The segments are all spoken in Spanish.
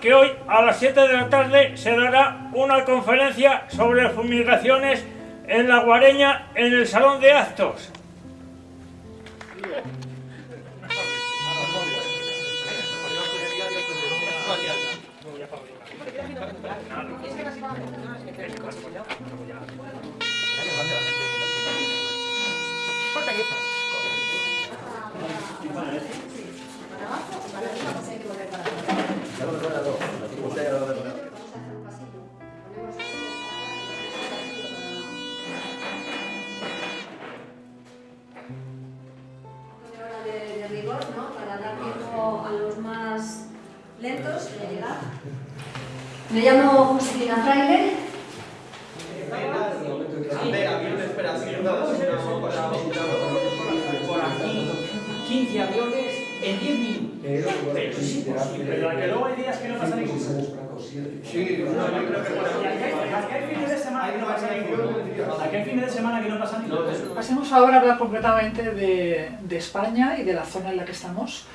que hoy a las 7 de la tarde se dará una conferencia sobre fumigaciones en la Guareña en el Salón de Actos. Me llamo Josefina Fraile. por aquí 15 aviones en 10 minutos. Pero es imposible. Pero que luego hay días que no pasa ninguno. Sí, No, yo creo que por aquí hay- aquí hay fines de semana que no pasa ninguno. Aquí hay fines de semana que no pasa ninguno. Pasemos ahora a hablar concretamente de, de España y de la zona en la que estamos.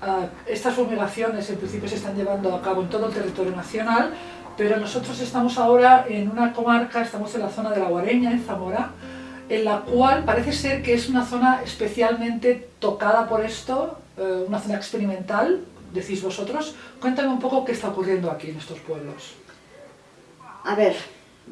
Ah, estas fumigaciones en principio se están llevando a cabo en todo el territorio nacional, pero nosotros estamos ahora en una comarca, estamos en la zona de la Guareña, en Zamora, en la cual parece ser que es una zona especialmente tocada por esto, eh, una zona experimental, decís vosotros. Cuéntame un poco qué está ocurriendo aquí en estos pueblos. A ver,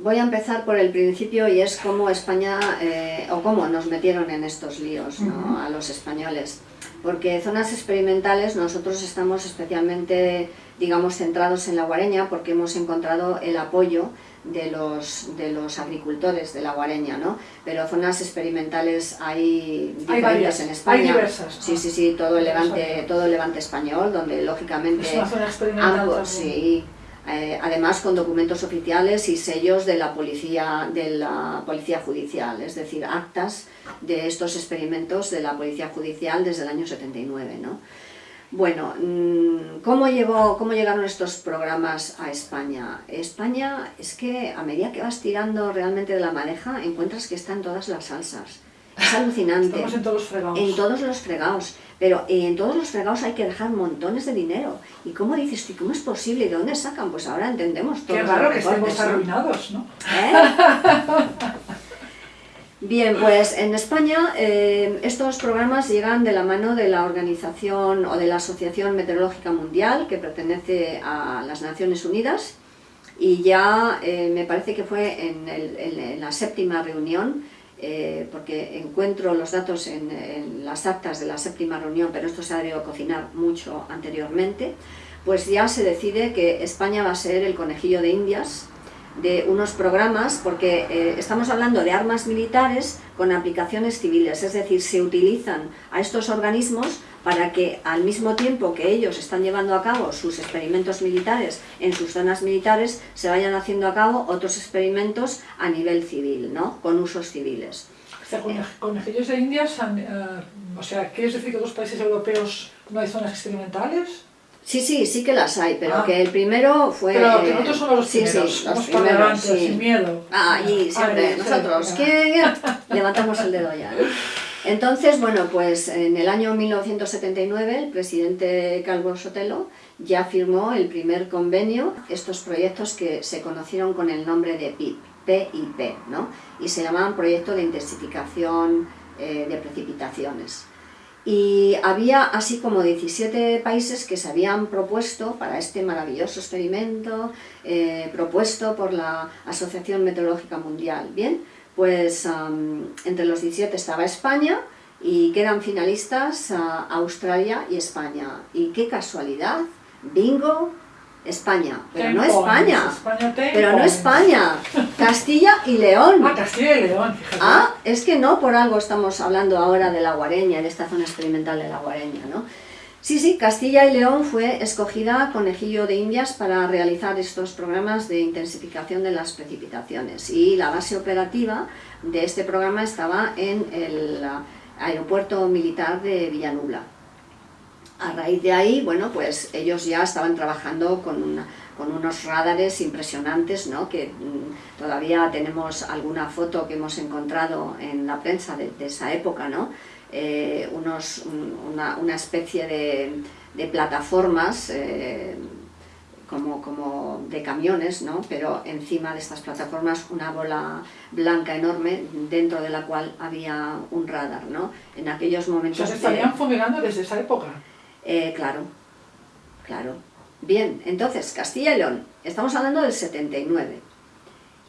voy a empezar por el principio y es cómo España, eh, o cómo nos metieron en estos líos, ¿no? A los españoles. Porque zonas experimentales nosotros estamos especialmente, digamos, centrados en la guareña porque hemos encontrado el apoyo de los, de los agricultores de la guareña, ¿no? Pero zonas experimentales hay diferentes varias, en hay España. diversas, Sí, sí, sí, todo el levante, todo el levante español, donde lógicamente Es una zona experimental ambos, sí, eh, además con documentos oficiales y sellos de la policía de la policía judicial, es decir, actas de estos experimentos de la policía judicial desde el año 79, ¿no? Bueno, mm, ¿cómo, llegó, ¿cómo llegaron estos programas a España? España es que a medida que vas tirando realmente de la madeja encuentras que están todas las salsas. Es alucinante. Estamos en todos los fregados. En todos los fregados, pero en todos los fregados hay que dejar montones de dinero. ¿Y cómo dices? ¿Cómo es posible? ¿Y de dónde sacan? Pues ahora entendemos todos Qué raro que estemos arruinados, ¿no? ¿Eh? Bien, pues en España eh, estos programas llegan de la mano de la organización o de la Asociación Meteorológica Mundial que pertenece a las Naciones Unidas y ya eh, me parece que fue en, el- en la séptima reunión eh, porque encuentro los datos en, las actas de la séptima reunión, pero esto se ha debido cocinar mucho anteriormente, pues ya se decide que España va a ser el conejillo de Indias de unos programas, porque eh, estamos hablando de armas militares con aplicaciones civiles, es decir, se utilizan a estos organismos para que al mismo tiempo que ellos están llevando a cabo sus experimentos militares en sus zonas militares, se vayan haciendo a cabo otros experimentos a nivel civil, ¿no? con usos civiles. O sea, con conejillos de indias, han, eh, o sea, ¿quieres decir que en los países europeos no hay zonas experimentales? Sí, sí, sí que las hay, pero Ah. que el primero fue... Pero que nosotros somos los sí, primeros, sí, los primeros, sí. sin miedo. Ah, y siempre, Ah, nosotros, que levantamos el dedo ya. ¿no? Entonces, bueno, pues en el año 1979 el presidente Calvo Sotelo ya firmó el primer convenio, estos proyectos que se conocieron con el nombre de PIP, PIP, ¿no? Y se llamaban Proyecto de Intensificación eh, de Precipitaciones. Y había así como 17 países que se habían propuesto para este maravilloso experimento eh, propuesto por la Asociación Meteorológica Mundial. Bien, pues am, entre los 17 estaba España y quedan finalistas ah, Australia y España. Y qué casualidad, bingo, España, pero Ten no España, España pero no. España, Castilla y León. Ah, Castilla y León, fíjate. Ah, es que no por algo estamos hablando ahora de la Guareña, de esta zona experimental de la Guareña, ¿no? Sí, sí, Castilla y León fue escogida conejillo de indias para realizar estos programas de intensificación de las precipitaciones y la base operativa de este programa estaba en el aeropuerto militar de Villanubla. A raíz de ahí, bueno, pues ellos ya estaban trabajando con, con unos radares impresionantes, ¿no? Que mm, todavía tenemos alguna foto que hemos encontrado en la prensa de, de esa época, ¿no? Eh, unos, un- una, una especie de, de plataformas eh, como, como de camiones, ¿no? pero encima de estas plataformas una bola blanca enorme dentro de la cual había un radar. ¿no? En aquellos momentos... O sea, se estarían fumigando desde esa época. Eh, claro, claro. Bien, entonces, Castilla y León, estamos hablando del 79.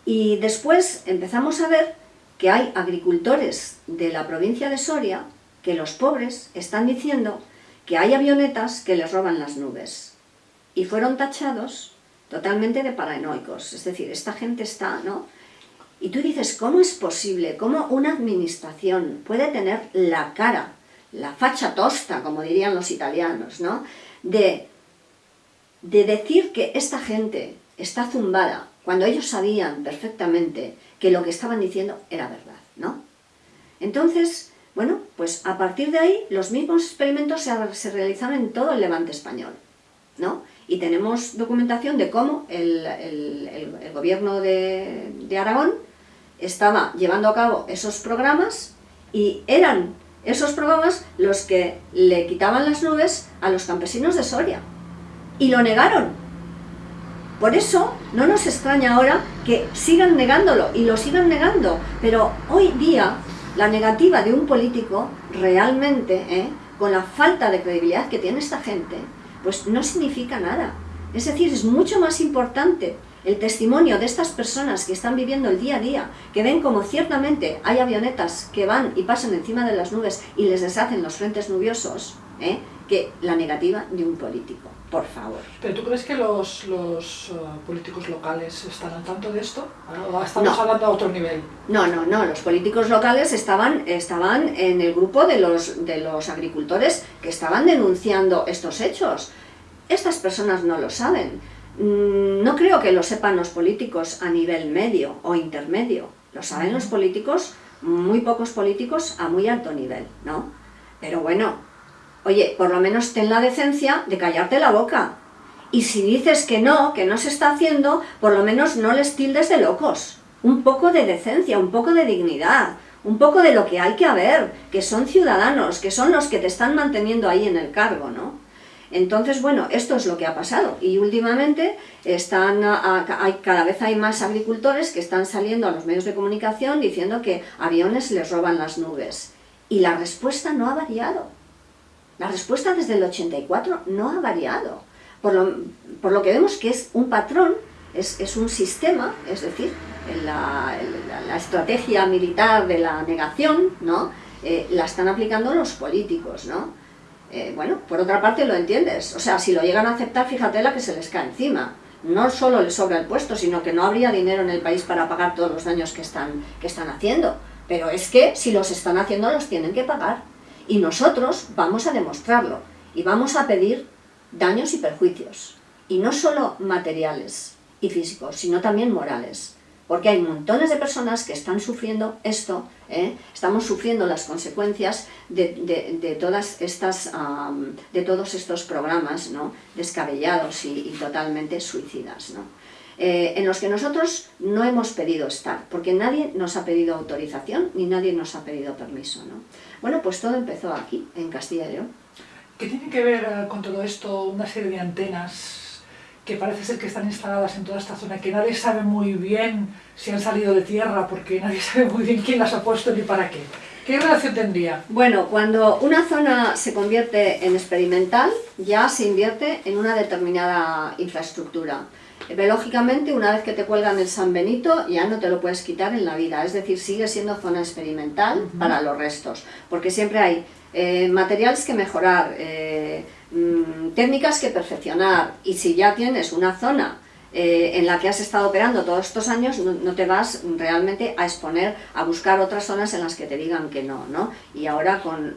Y después empezamos a ver que hay agricultores de la provincia de Soria que los pobres están diciendo que hay avionetas que les roban las nubes. Y fueron tachados totalmente de paranoicos. Es decir, esta gente está, ¿no? Y tú dices, ¿cómo es posible? ¿Cómo una administración puede tener la cara, la facha tosta, como dirían los italianos, ¿no? De, de decir que esta gente está zumbada, cuando ellos sabían perfectamente que lo que estaban diciendo era verdad, ¿no? Entonces, bueno, pues a partir de ahí los mismos experimentos se, realizaron en todo el levante español, ¿no? Y tenemos documentación de cómo el, gobierno de, de Aragón estaba llevando a cabo esos programas y eran esos programas los que le quitaban las nubes a los campesinos de Soria. Y lo negaron, por eso no nos extraña ahora que sigan negándolo y lo sigan negando, pero hoy día la negativa de un político realmente, ¿eh? con la falta de credibilidad que tiene esta gente, pues no significa nada. Es decir, es mucho más importante el testimonio de estas personas que están viviendo el día a día, que ven como ciertamente hay avionetas que van y pasan encima de las nubes y les deshacen los frentes nubiosos, ¿eh? que la negativa de un político por favor. ¿Pero tú crees que los, los uh, políticos locales están al tanto de esto? ¿O estamos hablando a otro nivel? No, no, no. Los políticos locales estaban, estaban en el grupo de los, de los agricultores que estaban denunciando estos hechos. Estas personas no lo saben. Mm, no creo que lo sepan los políticos a nivel medio o intermedio. Lo saben los políticos, muy pocos políticos a muy alto nivel, ¿no? Pero bueno, Oye, por lo menos ten la decencia de callarte la boca. Y si dices que no, que no se está haciendo, por lo menos no les tildes de locos. Un poco de decencia, un poco de dignidad, un poco de lo que hay que haber, que son ciudadanos, que son los que te están manteniendo ahí en el cargo, ¿no? Entonces, bueno, esto es lo que ha pasado. Y últimamente están, hay, cada vez hay más agricultores que están saliendo a los medios de comunicación diciendo que aviones les roban las nubes. Y la respuesta no ha variado. La respuesta desde el 84 no ha variado, por lo, que vemos que es un patrón, es, un sistema, es decir, la, estrategia militar de la negación, ¿no? Eh, la están aplicando los políticos, ¿no? Eh, bueno, por otra parte lo entiendes, o sea, si lo llegan a aceptar, fíjate la que se les cae encima. No solo les sobra el puesto, sino que no habría dinero en el país para pagar todos los daños que están, que están haciendo. Pero es que si los están haciendo, los tienen que pagar. Y nosotros vamos a demostrarlo y vamos a pedir daños y perjuicios. Y no solo materiales y físicos, sino también morales. Porque hay montones de personas que están sufriendo esto, ¿eh? estamos sufriendo las consecuencias de, todas estas, de todos estos programas ¿no? descabellados y, totalmente suicidas. ¿no? Eh, en los que nosotros no hemos pedido estar, porque nadie nos ha pedido autorización ni nadie nos ha pedido permiso. ¿no? Bueno, pues todo empezó aquí, en Castilla y León. ¿Qué tiene que ver eh, con todo esto una serie de antenas que parece ser que están instaladas en toda esta zona, que nadie sabe muy bien si han salido de tierra, porque nadie sabe muy bien quién las ha puesto ni para qué? ¿Qué relación tendría? Bueno, cuando una zona se convierte en experimental, ya se invierte en una determinada infraestructura. Biológicamente, una vez que te cuelgan el San Benito, ya no te lo puedes quitar en la vida, es decir, sigue siendo zona experimental para los restos, porque siempre hay eh, materiales que mejorar, eh, mm, técnicas que perfeccionar, y si ya tienes una zona eh, en la que has estado operando todos estos años, no, te vas realmente a exponer a buscar otras zonas en las que te digan que no, ¿no? Y ahora con,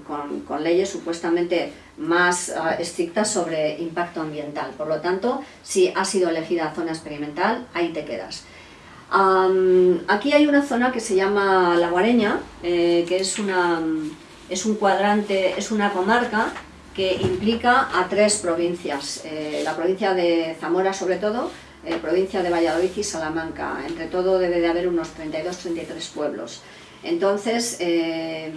leyes supuestamente más ah, estrictas sobre impacto ambiental. Por lo tanto, si has sido elegida zona experimental, ahí te quedas. aquí hay una zona que se llama La Guareña, eh, que es, una, es un cuadrante, es una comarca que implica a tres provincias, eh, la provincia de Zamora sobre todo, eh, provincia de Valladolid y Salamanca. Entre todo debe de haber unos 32-33 pueblos. Entonces, eh,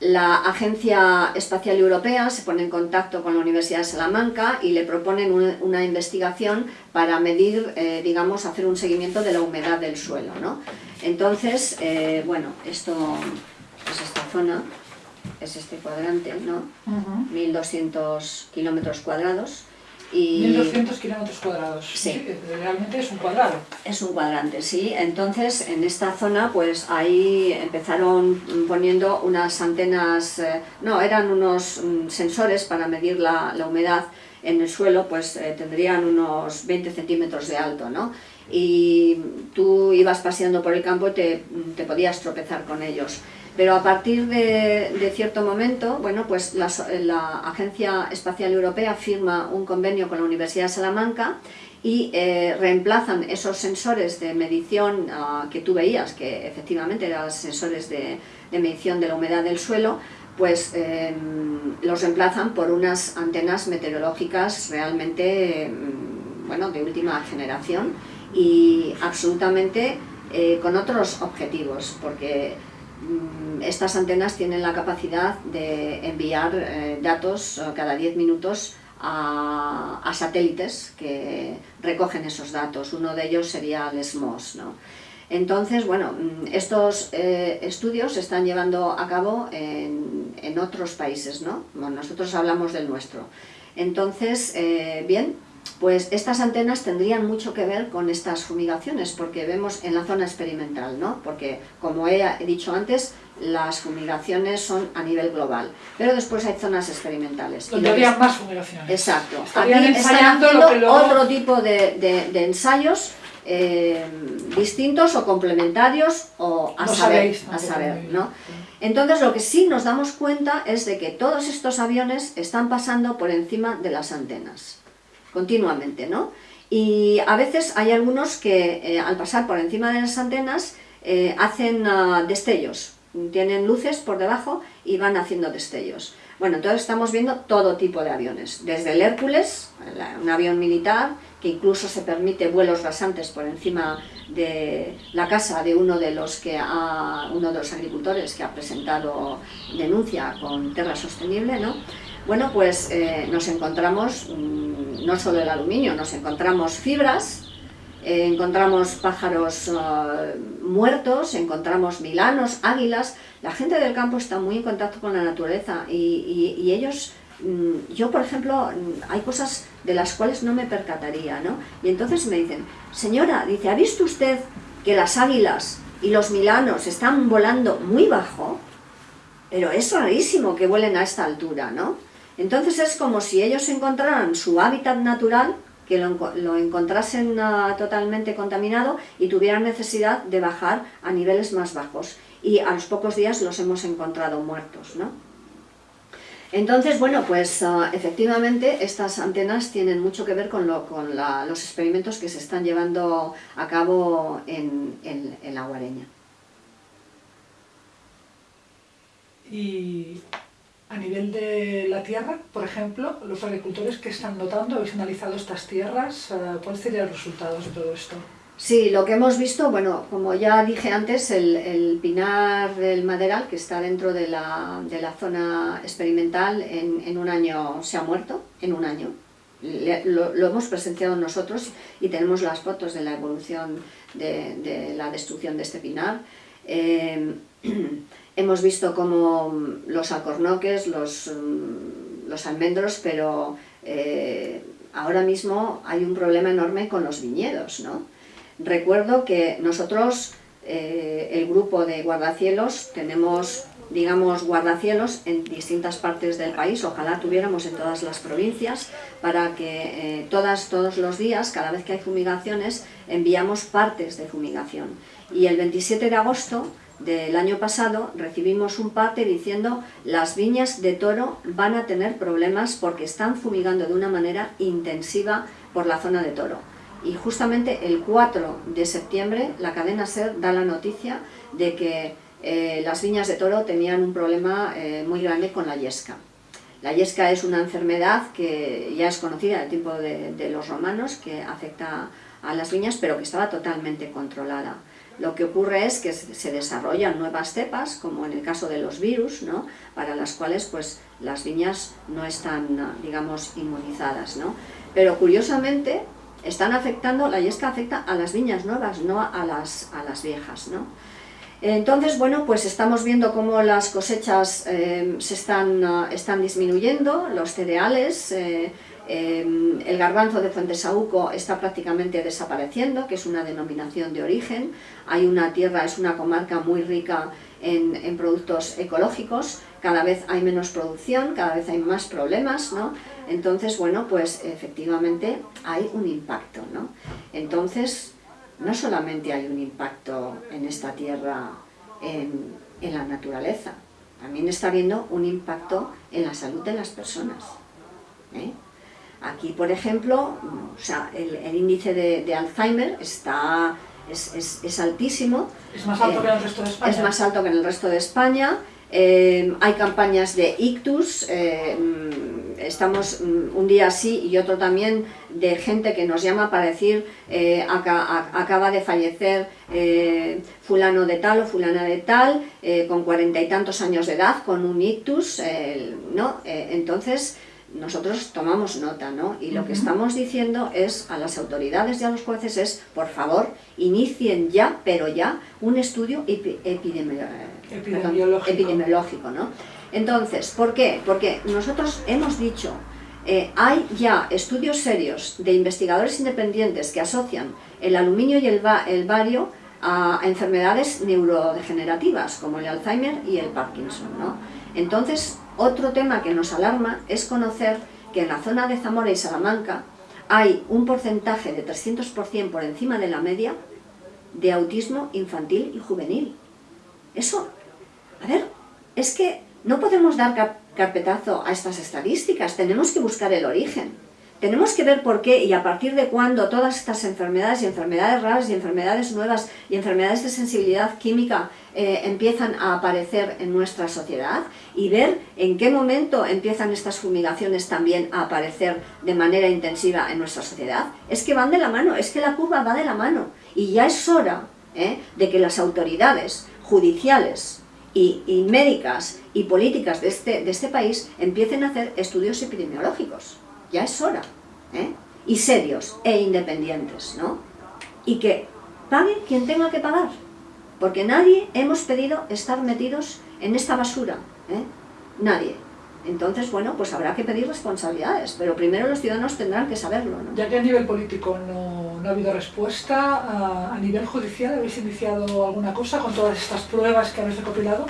la Agencia Espacial Europea se pone en contacto con la Universidad de Salamanca y le proponen una investigación para medir, eh, digamos, hacer un seguimiento de la humedad del suelo. ¿no? Entonces, eh, bueno, esto es esta zona, es este cuadrante, ¿no? 1200 kilómetros cuadrados. Y 1200 kilómetros cuadrados. Sí. Realmente es un cuadrado. Es un cuadrante, sí. Entonces, en esta zona, pues ahí empezaron poniendo unas antenas, eh, no, eran unos mm, sensores para medir la, la humedad en el suelo, pues eh, tendrían unos 20 centímetros de alto, ¿no? Y tú ibas paseando por el campo y te, te podías tropezar con ellos. Pero a partir de, cierto momento, bueno, pues la, Agencia Espacial Europea firma un convenio con la Universidad de Salamanca y eh, reemplazan esos sensores de medición ah, que tú veías, que efectivamente eran sensores de, medición de la humedad del suelo, pues em, los reemplazan por unas antenas meteorológicas realmente, em, bueno, de última generación y absolutamente eh, con otros objetivos, porque estas antenas tienen la capacidad de enviar eh, datos eh, cada 10 minutos a, satélites que recogen esos datos. Uno de ellos sería el SMOS. ¿no? Entonces, bueno, mm, estos eh, estudios se están llevando a cabo en otros países, ¿no? nosotros hablamos del nuestro. Entonces, bien, pues estas antenas tendrían mucho que ver con estas fumigaciones, porque vemos en la zona experimental, ¿no? Porque, como he dicho antes, las fumigaciones son a nivel global, pero después hay zonas experimentales. Donde había más fumigaciones. Exacto. Aquí están haciendo otro tipo de, ensayos eh, distintos o complementarios o a saber, a saber ¿no? Entonces lo que sí nos damos cuenta es de que todos estos aviones están pasando por encima de las antenas continuamente, ¿no? Y a veces hay algunos que eh, al pasar por encima de las antenas eh, hacen ah, destellos, tienen luces por debajo y van haciendo destellos. Bueno, entonces estamos viendo todo tipo de aviones, desde el Hércules, un avión militar, que incluso se permite vuelos rasantes por encima de la casa de uno de los que ha, uno de los agricultores que ha presentado denuncia con Terra Sostenible, ¿no? Bueno, pues eh, nos encontramos mm, no solo el aluminio, nos encontramos fibras, eh, encontramos pájaros eh, muertos, encontramos milanos, águilas. La gente del campo está muy en contacto con la naturaleza y, ellos, mm, yo por ejemplo, mm, hay cosas de las cuales no me percataría, ¿no? Y entonces me dicen, señora, dice, ¿ha visto usted que las águilas y los milanos están volando muy bajo? Pero es rarísimo que vuelen a esta altura, ¿no? Entonces es como si ellos encontraran su hábitat natural, que lo, encontrasen ah, totalmente contaminado y tuvieran necesidad de bajar a niveles más bajos. Y a los pocos días los hemos encontrado muertos, ¿no? Entonces, bueno, pues ah, efectivamente estas antenas tienen mucho que ver con, los experimentos que se están llevando a cabo en, en la guareña. Y a nivel de la tierra, por ejemplo, los agricultores que están notando, habéis analizado estas tierras, eh, ¿cuáles serían los resultados de todo esto? Sí, lo que hemos visto, bueno, como ya dije antes, el, pinar del maderal, que está dentro de la, zona experimental, en, un año se ha muerto, en un año. lo, hemos presenciado nosotros y tenemos las fotos de la evolución de, la destrucción de este pinar. Eh, Hemos visto como los alcornoques, los, mm, los almendros, pero eh, ahora mismo hay un problema enorme con los viñedos. ¿no? Recuerdo que nosotros, eh, el grupo de guardacielos, tenemos digamos, guardacielos en distintas partes del país, ojalá tuviéramos en todas las provincias, para que eh, todas, todos los días, cada vez que hay fumigaciones, enviamos partes de fumigación. Y el 27 de agosto del año pasado recibimos un parte diciendo las viñas de toro van a tener problemas porque están fumigando de una manera intensiva por la zona de toro. Y justamente el 4 de septiembre la cadena SER da la noticia de que eh, las viñas de toro tenían un problema eh, muy grande con la yesca. La yesca es una enfermedad que ya es conocida del tiempo de, de los romanos, que afecta a las viñas, pero que estaba totalmente controlada. Lo que ocurre es que se desarrollan nuevas cepas, como en el caso de los virus, ¿no? para las cuales pues, las viñas no están, digamos, inmunizadas. ¿no? Pero curiosamente, están afectando, la yesca afecta a las viñas nuevas, no a las, a las viejas. ¿no? Entonces, bueno, pues estamos viendo cómo las cosechas eh, se están, uh, están, disminuyendo, los cereales, eh, eh, el garbanzo de Fuentesauco está prácticamente desapareciendo, que es una denominación de origen, hay una tierra, es una comarca muy rica en, en, productos ecológicos, cada vez hay menos producción, cada vez hay más problemas, ¿no? Entonces, bueno, pues efectivamente hay un impacto, ¿no? Entonces, no solamente hay un impacto en esta tierra, en, la naturaleza, también está habiendo un impacto en la salud de las personas. ¿eh? Aquí, por ejemplo, el, índice de, Alzheimer está, es, altísimo. ¿Es más alto que en el resto de España? Es más alto que en el resto de España. Eh, hay campañas de ictus, eh, estamos mm, un día así y otro también de gente que nos llama para decir eh, acaba de fallecer eh, fulano de tal o fulana de tal eh, con cuarenta y tantos años de edad con un ictus, ¿no? entonces nosotros tomamos nota, ¿no? Y lo que estamos diciendo es a las autoridades y a los jueces es, por favor, inicien ya, pero ya, un estudio epidemiológico, epidemiológico ¿no? Entonces, ¿por qué? Porque nosotros hemos dicho, eh, hay ya estudios serios de investigadores independientes que asocian el aluminio y el, bario a, enfermedades neurodegenerativas, como el Alzheimer y el Parkinson. ¿no? Entonces, otro tema que nos alarma es conocer que en la zona de Zamora y Salamanca hay un porcentaje de 300% por encima de la media de autismo infantil y juvenil. Eso, a ver, es que no podemos dar carpetazo a estas estadísticas, tenemos que buscar el origen. Tenemos que ver por qué y a partir de cuándo todas estas enfermedades y enfermedades raras y enfermedades nuevas y enfermedades de sensibilidad química eh, empiezan a aparecer en nuestra sociedad y ver en qué momento empiezan estas fumigaciones también a aparecer de manera intensiva en nuestra sociedad. Es que van de la mano, es que la curva va de la mano y ya es hora eh, de que las autoridades judiciales, y, médicas y políticas de este, de este país empiecen a hacer estudios epidemiológicos. Ya es hora. ¿eh? Y serios e independientes, ¿no? Y que pague quien tenga que pagar. Porque nadie hemos pedido estar metidos en esta basura. ¿eh? Nadie. Entonces, bueno, pues habrá que pedir responsabilidades, pero primero los ciudadanos tendrán que saberlo. ¿no? Ya que a nivel político no, ha habido respuesta, a, nivel judicial habéis iniciado alguna cosa con todas estas pruebas que habéis recopilado?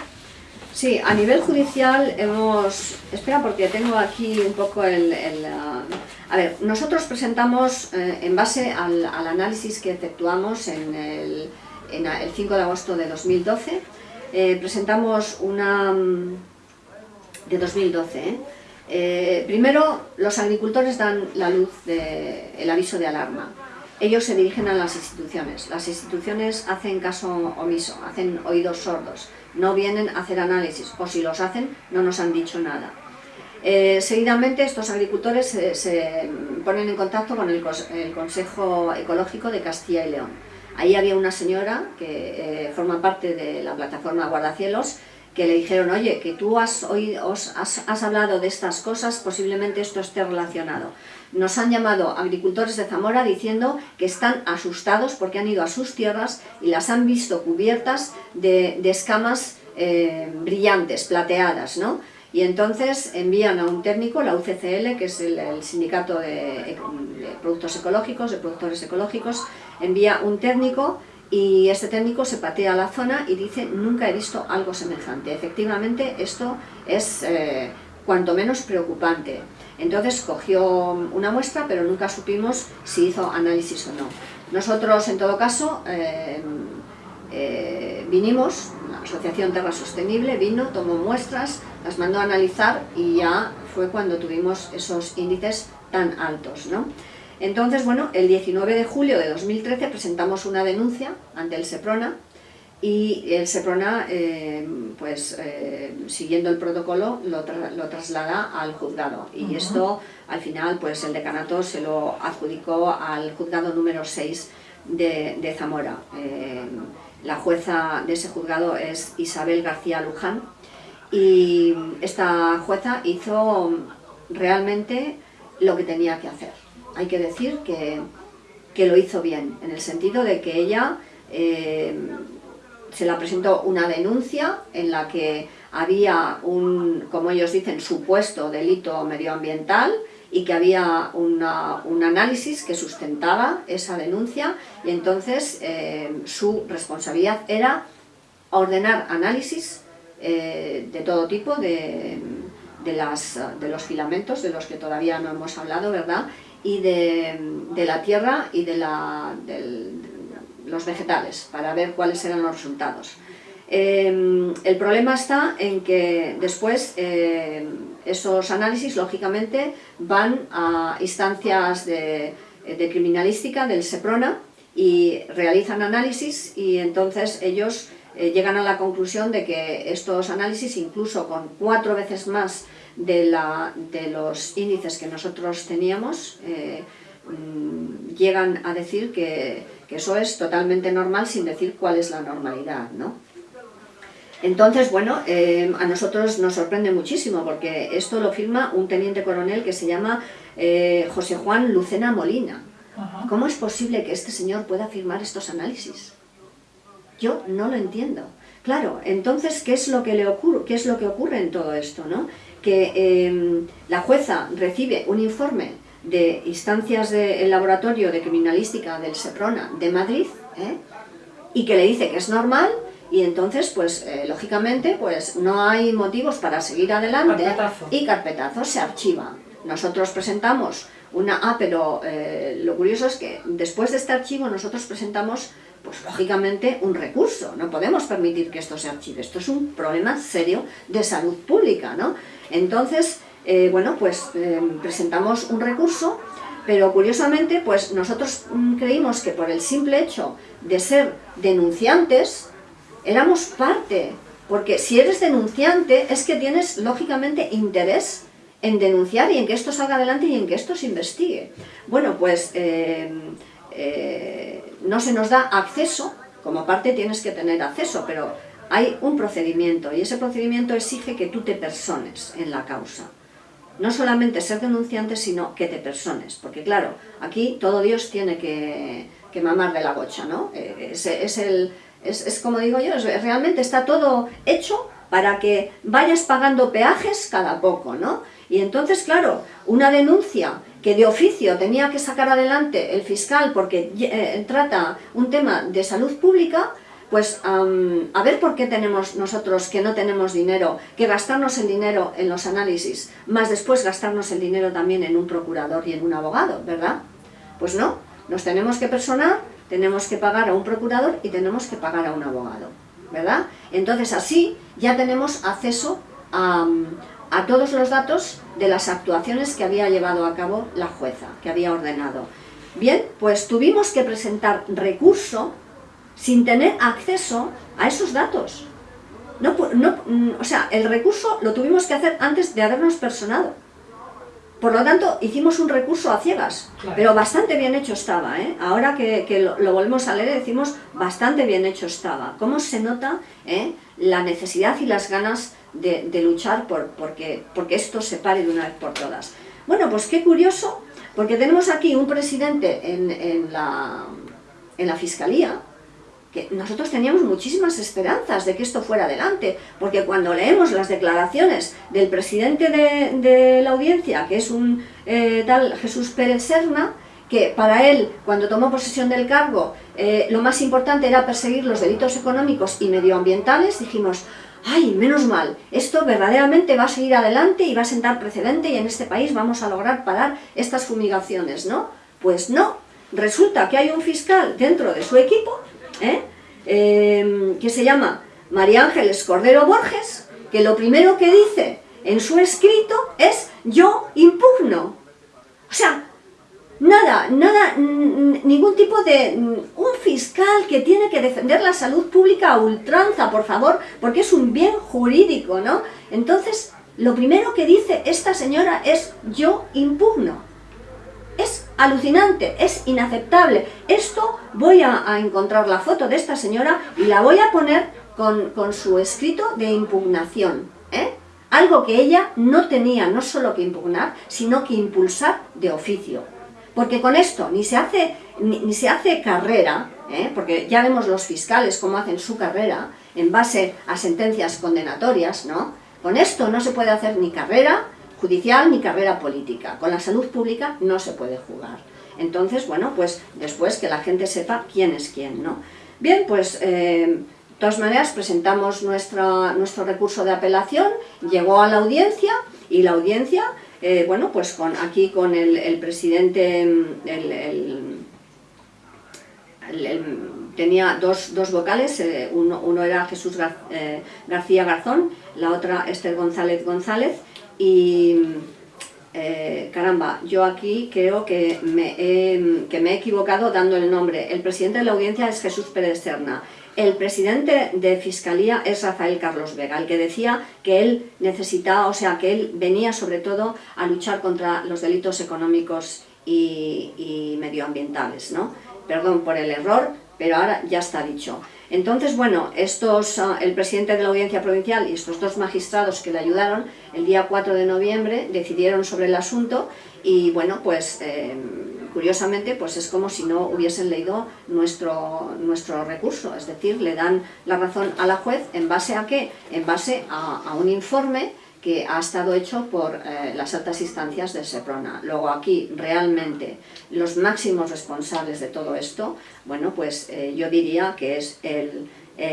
Sí, a nivel judicial hemos... Espera, porque tengo aquí un poco el... a ver, nosotros presentamos, eh, en base al, análisis que efectuamos en el, en el 5 de agosto de 2012, eh, presentamos una de 2012. ¿eh? ¿eh? primero, los agricultores dan la luz, de, el aviso de alarma. Ellos se dirigen a las instituciones. Las instituciones hacen caso omiso, hacen oídos sordos. No vienen a hacer análisis, o si los hacen, no nos han dicho nada. Eh, seguidamente, estos agricultores se, ponen en contacto con el, Consejo Ecológico de Castilla y León. Ahí había una señora que eh, forma parte de la plataforma Guardacielos, que le dijeron, oye, que tú has, oído, has, hablado de estas cosas, posiblemente esto esté relacionado. Nos han llamado agricultores de Zamora diciendo que están asustados porque han ido a sus tierras y las han visto cubiertas de, escamas eh, brillantes, plateadas, ¿no? Y entonces envían a un técnico, la UCCL, que es el, sindicato de, de productos ecológicos, de productores ecológicos, envía un técnico y este técnico se patea la zona y dice nunca he visto algo semejante. Efectivamente esto es eh, cuanto menos preocupante. Entonces cogió una muestra pero nunca supimos si hizo análisis o no. Nosotros en todo caso eh, eh, vinimos, la Asociación Terra Sostenible vino, tomó muestras, las mandó a analizar y ya fue cuando tuvimos esos índices tan altos. ¿no? Entonces, bueno, el 19 de julio de 2013 presentamos una denuncia ante el SEPRONA y el SEPRONA, eh, pues eh, siguiendo el protocolo, lo, traslada al juzgado. Y esto, al final, pues el decanato se lo adjudicó al juzgado número 6 de, Zamora. Eh, la jueza de ese juzgado es Isabel García Luján, y esta jueza hizo realmente lo que tenía que hacer. Hay que decir que, lo hizo bien, en el sentido de que ella eh, se la presentó una denuncia en la que había un, como ellos dicen, supuesto delito medioambiental y que había un análisis que sustentaba esa denuncia y entonces eh, su responsabilidad era ordenar análisis eh, de todo tipo, de, las, de los filamentos, de los que todavía no hemos hablado, ¿verdad? Y de, la tierra y de, la, los vegetales, para ver cuáles eran los resultados. Em, el problema está en que después eh, esos análisis, lógicamente, van a instancias de, criminalística del SEPRONA y realizan análisis y entonces ellos eh, llegan a la conclusión de que estos análisis, incluso con cuatro veces más de, la, de los índices que nosotros teníamos, eh, mm, llegan a decir que, que, eso es totalmente normal sin decir cuál es la normalidad. ¿no? Entonces, bueno, eh, a nosotros nos sorprende muchísimo porque esto lo firma un teniente coronel que se llama eh, José Juan Lucena Molina. ¿Cómo es posible que este señor pueda firmar estos análisis? Yo no lo entiendo. Claro, entonces, ¿qué es lo que, le ocurre, qué es lo que ocurre en todo esto? ¿no? Que em, la jueza recibe un informe de instancias del laboratorio de criminalística del SEPRONA de Madrid ¿eh? y que le dice que es normal y entonces, pues, eh, lógicamente, pues no hay motivos para seguir adelante y carpetazo se archiva. Nosotros presentamos una... Ah, pero eh, lo curioso es que después de este archivo nosotros presentamos, pues lógicamente, un recurso. No podemos permitir que esto se archive. Esto es un problema serio de salud pública, ¿no? Entonces, eh, bueno, pues presentamos un recurso pero curiosamente, pues nosotros mm, creímos que por el simple hecho de ser denunciantes, éramos parte, porque si eres denunciante es que tienes lógicamente interés en denunciar y en que esto salga adelante y en que esto se investigue. Bueno, pues eh, eh, no se nos da acceso, como parte tienes que tener acceso, pero hay un procedimiento y ese procedimiento exige que tú te persones en la causa. No solamente ser denunciante, sino que te persones, porque claro, aquí todo Dios tiene que, mamar de la gocha, ¿no? Eh, es el es, como digo yo, realmente está todo hecho para que vayas pagando peajes cada poco, ¿no? Y entonces, claro, una denuncia que de oficio tenía que sacar adelante el fiscal porque eh, trata un tema de salud pública, pues a ver por qué tenemos nosotros que no tenemos dinero, que gastarnos el dinero en los análisis, más después gastarnos el dinero también en un procurador y en un abogado, ¿verdad? Pues no, nos tenemos que personar tenemos que pagar a un procurador y tenemos que pagar a un abogado, ¿verdad? Entonces así ya tenemos acceso a, todos los datos de las actuaciones que había llevado a cabo la jueza, que había ordenado. Bien, pues tuvimos que presentar recurso sin tener acceso a esos datos. No, no, mm, o sea, el recurso lo tuvimos que hacer antes de habernos personado. Por lo tanto, hicimos un recurso a ciegas, pero bastante bien hecho estaba. ¿eh? Ahora que, lo, volvemos a leer, decimos bastante bien hecho estaba. ¿Cómo se nota eh, la necesidad y las ganas de, luchar por porque, porque esto se pare de una vez por todas? Bueno, pues qué curioso, porque tenemos aquí un presidente en, la, en la Fiscalía, que nosotros teníamos muchísimas esperanzas de que esto fuera adelante, porque cuando leemos las declaraciones del presidente de, la audiencia, que es un eh, tal Jesús Pérez Serna, que para él, cuando tomó posesión del cargo, eh, lo más importante era perseguir los delitos económicos y medioambientales, dijimos, ¡ay, menos mal! Esto verdaderamente va a seguir adelante y va a sentar precedente y en este país vamos a lograr parar estas fumigaciones, ¿no? Pues no, resulta que hay un fiscal dentro de su equipo ¿eh? Em, que se llama María Ángeles Cordero Borges, que lo primero que dice en su escrito es yo impugno. O sea, nada, nada, ningún tipo de... un fiscal que tiene que defender la salud pública a ultranza, por favor, porque es un bien jurídico, ¿no? Entonces, lo primero que dice esta señora es yo impugno. Es alucinante, es inaceptable. Esto voy a, encontrar la foto de esta señora y la voy a poner con, su escrito de impugnación. ¿eh? Algo que ella no tenía no solo que impugnar, sino que impulsar de oficio. Porque con esto ni se hace, ni, se hace carrera, ¿eh? porque ya vemos los fiscales cómo hacen su carrera en base a sentencias condenatorias, ¿no? Con esto no se puede hacer ni carrera judicial ni carrera política. Con la salud pública no se puede jugar. Entonces, bueno, pues después que la gente sepa quién es quién, ¿no? Bien, pues... Eh, de todas maneras, presentamos nuestra, nuestro recurso de apelación, llegó a la audiencia y la audiencia, eh, bueno, pues con, aquí con el, presidente, el, tenía dos, dos vocales, eh, uno, uno, era Jesús García Garzón, la otra Esther González González, y eh, caramba, yo aquí creo que me, he, que me he equivocado dando el nombre. El presidente de la audiencia es Jesús Pérez Serna. El presidente de Fiscalía es Rafael Carlos Vega, el que decía que él necesitaba, o sea, que él venía sobre todo a luchar contra los delitos económicos y, y medioambientales, ¿no? Perdón por el error, pero ahora ya está dicho. Entonces, bueno, estos, ah, el presidente de la Audiencia Provincial y estos dos magistrados que le ayudaron, el día 4 de noviembre decidieron sobre el asunto y, bueno, pues eh, curiosamente pues es como si no hubiesen leído nuestro, nuestro recurso, es decir, le dan la razón a la juez en base a qué? En base a, un informe que ha estado hecho por eh, las altas instancias de Seprona. Luego aquí realmente los máximos responsables de todo esto, bueno pues eh, yo diría que es el,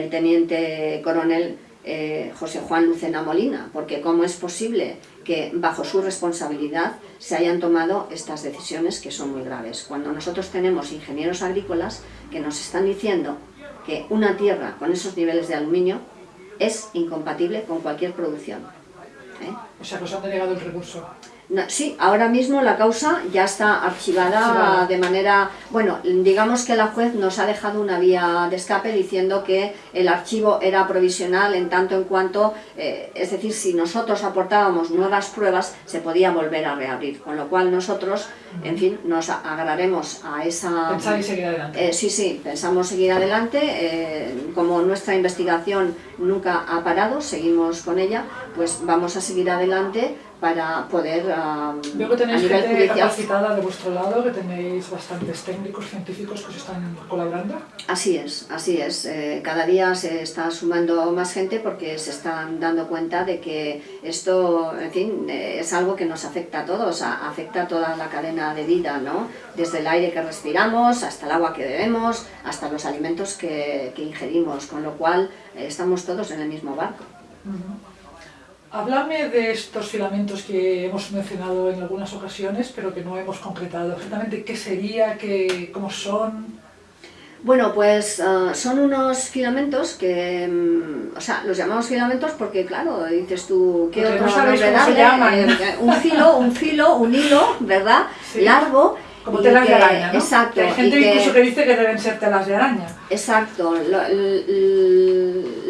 teniente coronel eh, José Juan Lucena Molina, porque cómo es posible que bajo su responsabilidad se hayan tomado estas decisiones que son muy graves. Cuando nosotros tenemos ingenieros agrícolas que nos están diciendo que una tierra con esos niveles de aluminio es incompatible con cualquier producción. ¿Eh? O sea, pues han denegado el recurso. Sí, ahora mismo la causa ya está archivada, de manera... Bueno, digamos que la juez nos ha dejado una vía de escape diciendo que el archivo era provisional en tanto en cuanto, eh, es decir, si nosotros aportábamos nuevas pruebas, se podía volver a reabrir, con lo cual nosotros, en fin, nos agarraremos a esa... ¿Pensáis seguir adelante? Eh, sí, sí, pensamos seguir adelante, como nuestra investigación nunca ha parado, seguimos con ella, pues vamos a seguir adelante para poder Veo que tenéis gente capacitada de vuestro lado, que tenéis bastantes técnicos, científicos que os están colaborando. Así es, así es. Eh, cada día se está sumando más gente porque se están dando cuenta de que esto, en fin, eh, es algo que nos afecta a todos, afecta a toda la cadena de vida, ¿no? Desde el aire que respiramos, hasta el agua que bebemos, hasta los alimentos que, que ingerimos, con lo cual eh, estamos todos en el mismo barco. Háblame de estos filamentos que hemos mencionado en algunas ocasiones, pero que no hemos concretado. Exactamente qué sería, qué, cómo son... Bueno, pues ah, son unos filamentos que, mm, o sea, los llamamos filamentos porque, claro, dices tú, ¿qué otro nombre darle? Eh, un filo, un filo, un hilo, ¿verdad? Largo. Como telas de araña, ¿no? Exacto. hay gente incluso que dice que deben ser telas de araña. Exacto.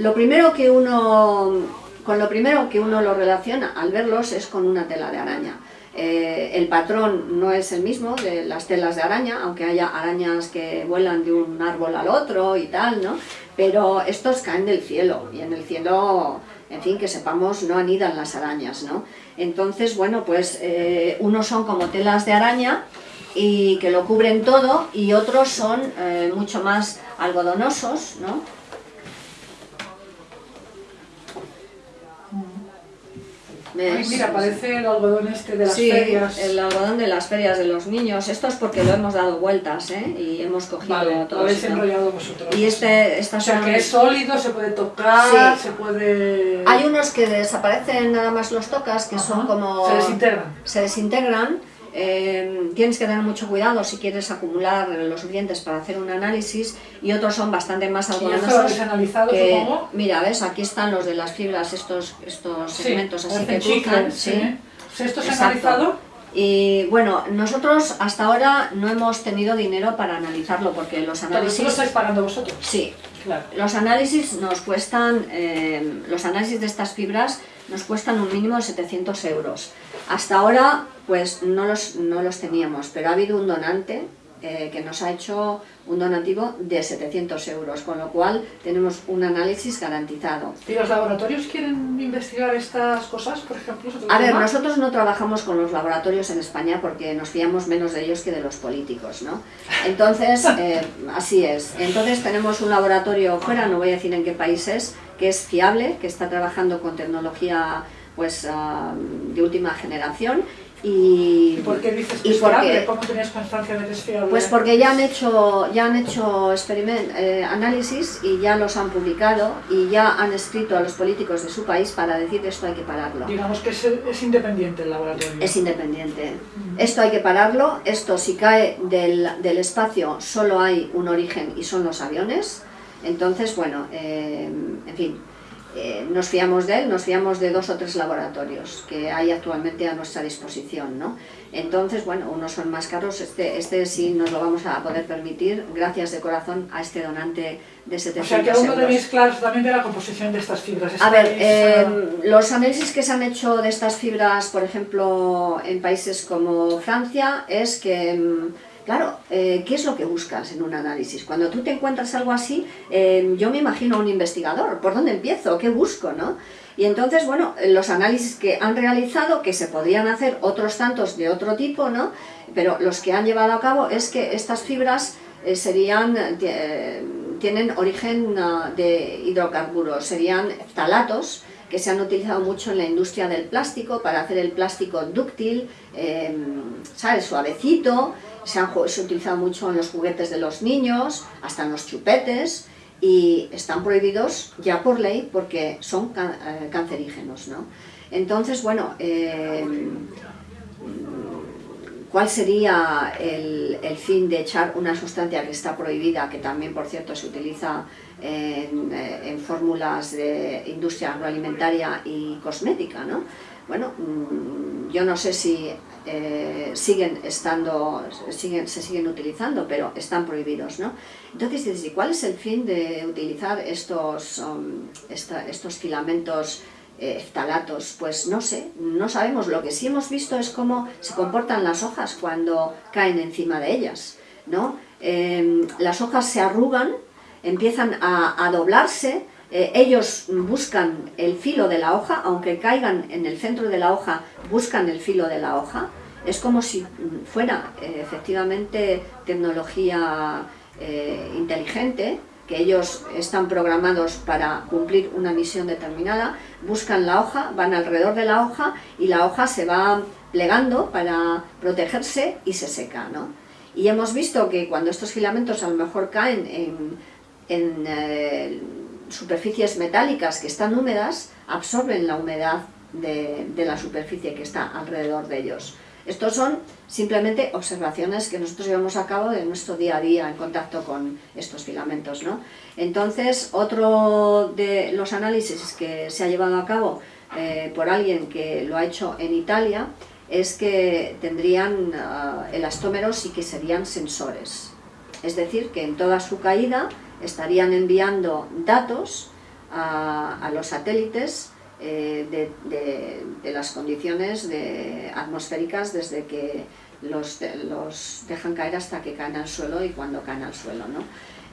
lo primero que uno con lo primero que uno lo relaciona al verlos es con una tela de araña. Eh, el patrón no es el mismo de las telas de araña, aunque haya arañas que vuelan de un árbol al otro y tal, ¿no? Pero estos caen del cielo, y en el cielo, en fin, que sepamos, no anidan las arañas, ¿no? Entonces, bueno, pues eh, unos son como telas de araña, y que lo cubren todo, y otros son eh, mucho más algodonosos, ¿no? Mira, parece el algodón este de las sí, ferias. el algodón de las ferias de los niños. Esto es porque lo hemos dado vueltas, ¿eh? Y hemos cogido vale, todo. Lo habéis enrollado vosotros. Y este, estas o sea, que es sólido, se puede tocar, se puede... Hay unos que desaparecen nada más los tocas, que son como... Se desintegran. Se desintegran Em, tienes que tener mucho cuidado si quieres acumular los suficientes para hacer un análisis y otros son bastante más algodonosos. ¿Y analizado, que, supongo? Mira, ves, aquí están los de las fibras, estos, estos segmentos así que cruzan. Sí. ¿Esto se ha analizado? Y bueno, nosotros hasta ahora no hemos tenido dinero para analizarlo porque los análisis... ¿Pero lo estáis pagando vosotros? Sí. Claro. Los análisis nos cuestan, em, los análisis de estas fibras nos cuestan un mínimo de 700 euros. Hasta ahora pues no los, no los teníamos, pero ha habido un donante eh, que nos ha hecho un donativo de 700 euros, con lo cual tenemos un análisis garantizado. ¿Y los laboratorios quieren investigar estas cosas, por ejemplo? A ver, nosotros no trabajamos con los laboratorios en España porque nos fiamos menos de ellos que de los políticos, ¿no? Entonces, eh, así es. Entonces tenemos un laboratorio fuera, no voy a decir en qué países, que es fiable, que está trabajando con tecnología pues, ah, de última generación y, por qué dices que es fiable? ¿Cómo tenías constancia de que es fiable? Pues porque ya han hecho, ya han hecho experiment, eh, análisis y ya los han publicado y ya han escrito a los políticos de su país para decir que esto hay que pararlo. Digamos que es, es independiente el laboratorio. Es independiente. Esto hay que pararlo, esto si cae del, del, espacio solo hay un origen y son los aviones. Entonces, bueno, eh, en fin, eh, nos fiamos de él, nos fiamos de dos o tres laboratorios que hay actualmente a nuestra disposición, ¿no? Entonces, bueno, unos son más caros, este, este sí nos lo vamos a poder permitir, gracias de corazón a este donante de 700 O sea, que aún no tenéis claro también de la composición de estas fibras. A ver, eh, los análisis que se han hecho de estas fibras, por ejemplo, en países como Francia, es que mm, Claro, eh, ¿qué es lo que buscas en un análisis? Cuando tú te encuentras algo así, eh, yo me imagino a un investigador, ¿por dónde empiezo? ¿Qué busco? ¿no? Y entonces, bueno, los análisis que han realizado, que se podrían hacer otros tantos de otro tipo, ¿no? Pero los que han llevado a cabo es que estas fibras eh, serían, tienen origen ah, de hidrocarburos, serían ftalatos, que se han utilizado mucho en la industria del plástico para hacer el plástico dúctil, ¿sabes? Suavecito, se han utilizado mucho en los juguetes de los niños, hasta en los chupetes, y están prohibidos ya por ley porque son eh, cancerígenos. ¿no? Entonces, bueno, eh, ¿cuál sería el, fin de echar una sustancia que está prohibida, que también, por cierto, se utiliza en, eh, en fórmulas de industria agroalimentaria y cosmética? ¿no? Bueno, mm, yo no sé si eh, siguen estando, siguen, se siguen utilizando, pero están prohibidos, ¿no? Entonces, ¿y cuál es el fin de utilizar estos, um, estos filamentos eh? Pues no sé, no sabemos. Lo que sí hemos visto es cómo se comportan las hojas cuando caen encima de ellas, ¿no? Em, las hojas se arrugan, empiezan a doblarse, eh, ellos buscan el filo de la hoja, aunque caigan en el centro de la hoja, buscan el filo de la hoja. Es como si fuera eh, efectivamente tecnología eh, inteligente, que ellos están programados para cumplir una misión determinada, buscan la hoja, van alrededor de la hoja y la hoja se va plegando para protegerse y se seca. ¿no? Y hemos visto que cuando estos filamentos a lo mejor caen en, en superficies metálicas que están húmedas absorben la humedad de, la superficie que está alrededor de ellos. Estos son simplemente observaciones que nosotros llevamos a cabo en nuestro día a día en contacto con estos filamentos. ¿no? Entonces, otro de los análisis que se ha llevado a cabo eh, por alguien que lo ha hecho en Italia es que tendrían uh, elastómeros y que serían sensores. Es decir, que en toda su caída estarían enviando datos a, los satélites eh, de, las condiciones atmosféricas desde que los, dejan caer hasta que caen al suelo y cuando caen al suelo. ¿no?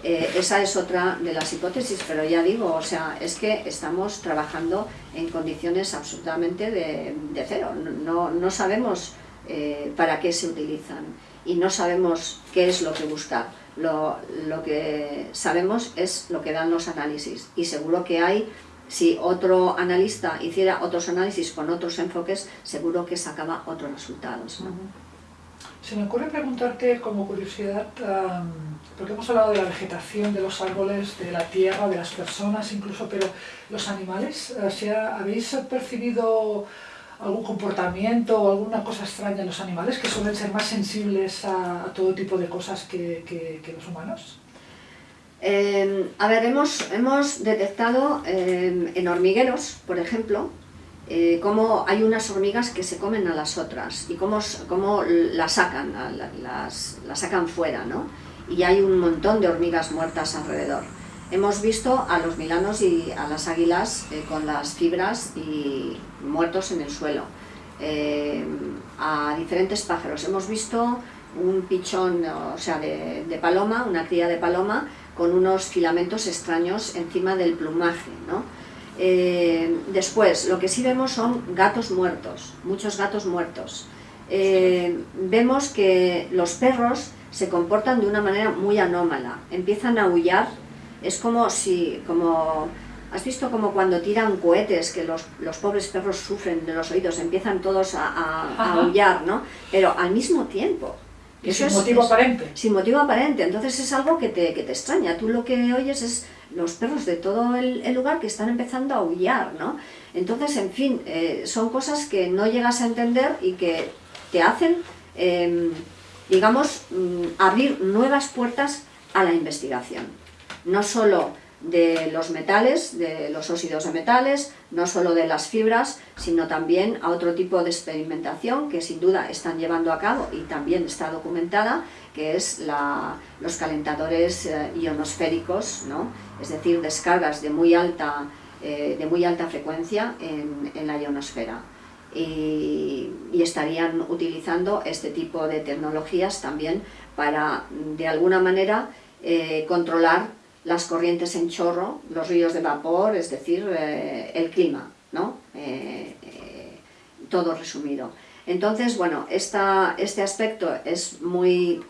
Eh, esa es otra de las hipótesis, pero ya digo, o sea, es que estamos trabajando en condiciones absolutamente de, cero. No, no sabemos eh, para qué se utilizan y no sabemos qué es lo que buscar lo, lo, que sabemos es lo que dan los análisis y seguro que hay, si otro analista hiciera otros análisis con otros enfoques, seguro que sacaba otros resultados. Se me ocurre preguntarte como curiosidad, porque hemos hablado de la vegetación, de los árboles, de la tierra, de las personas incluso, pero los animales, eh, ¿habéis percibido algún comportamiento o alguna cosa extraña en los animales que suelen ser más sensibles a, todo tipo de cosas que, los humanos? Em, a ver, hemos, hemos detectado em, en hormigueros, por ejemplo, eh, cómo hay unas hormigas que se comen a las otras y cómo, cómo las sacan, las, las sacan fuera, ¿no? Y hay un montón de hormigas muertas alrededor. Hemos visto a los milanos y a las águilas eh, con las fibras y muertos en el suelo, eh, a diferentes pájaros. Hemos visto un pichón, o sea, de, paloma, una cría de paloma, con unos filamentos extraños encima del plumaje, ¿no? Eh, después, lo que sí vemos son gatos muertos, muchos gatos muertos. Vemos que los perros se comportan de una manera muy anómala, empiezan a aullar, es como si, como, ¿has visto como cuando tiran cohetes que los, los pobres perros sufren de los oídos, empiezan todos a, a, a aullar, ¿no? Pero al mismo tiempo, y sin es, motivo aparente. Sin motivo aparente, entonces es algo que te, que te, extraña. Tú lo que oyes es los perros de todo el, el lugar que están empezando a aullar, ¿no? Entonces, en fin, eh, son cosas que no llegas a entender y que te hacen, eh, digamos, mm, abrir nuevas puertas a la investigación. No solo de los metales, de los óxidos de metales, no solo de las fibras, sino también a otro tipo de experimentación que sin duda están llevando a cabo y también está documentada, que es los calentadores eh, ionosféricos, ¿no? es decir, descargas de muy alta, eh, de muy alta frecuencia en, la ionosfera. Y, y, estarían utilizando este tipo de tecnologías también para, de alguna manera, eh, controlar las corrientes en chorro, los ríos de vapor, es decir, eh, el clima, ¿no? Eh, eh, todo resumido. Entonces, bueno, esta, este aspecto es muy,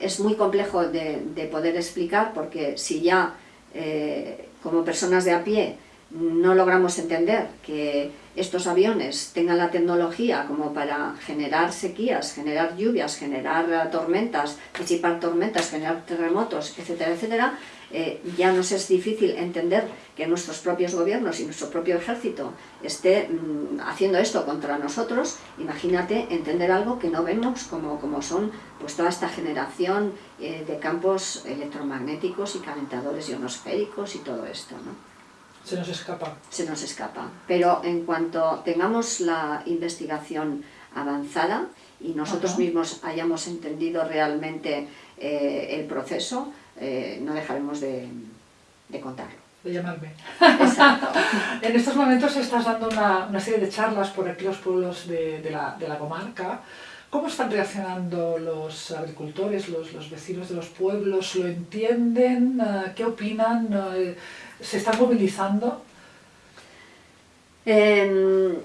es muy complejo de, de poder explicar porque si ya como personas de a pie no logramos entender que estos aviones tengan la tecnología como para generar sequías, generar lluvias, generar tormentas, disipar tormentas, generar terremotos, etcétera, etcétera, eh, ya nos es difícil entender que nuestros propios gobiernos y nuestro propio ejército esté mmm, haciendo esto contra nosotros, imagínate entender algo que no vemos como, como son pues toda esta generación eh, de campos electromagnéticos y calentadores ionosféricos y todo esto, ¿no? Se nos escapa. Se nos escapa. Pero en cuanto tengamos la investigación avanzada y nosotros Ajá. mismos hayamos entendido realmente eh, el proceso, eh, no dejaremos de, de contarlo. De llamarme. Exacto. en estos momentos estás dando una, una, serie de charlas por aquí los pueblos de, de, la, de la comarca. ¿Cómo están reaccionando los agricultores, los, los, vecinos de los pueblos? ¿Lo entienden? ¿Qué opinan? ¿Se están movilizando? Eh,